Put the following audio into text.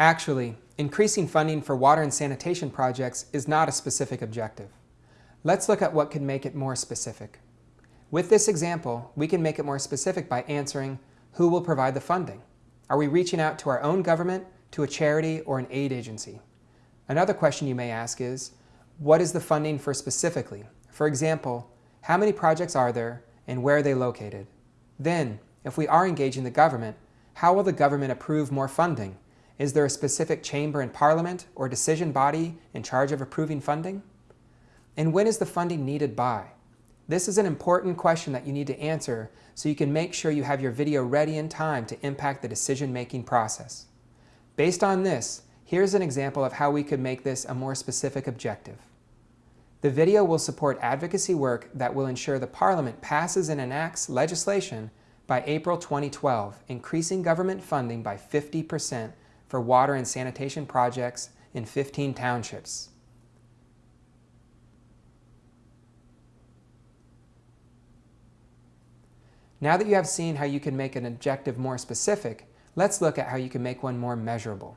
Actually, increasing funding for water and sanitation projects is not a specific objective. Let's look at what could make it more specific. With this example, we can make it more specific by answering, who will provide the funding? Are we reaching out to our own government, to a charity, or an aid agency? Another question you may ask is, what is the funding for specifically? For example, how many projects are there and where are they located? Then, if we are engaging the government, how will the government approve more funding? Is there a specific chamber in Parliament or decision body in charge of approving funding? And when is the funding needed by? This is an important question that you need to answer so you can make sure you have your video ready in time to impact the decision-making process. Based on this, here's an example of how we could make this a more specific objective. The video will support advocacy work that will ensure the Parliament passes and enacts legislation by April 2012, increasing government funding by 50% for water and sanitation projects in 15 townships. Now that you have seen how you can make an objective more specific, let's look at how you can make one more measurable.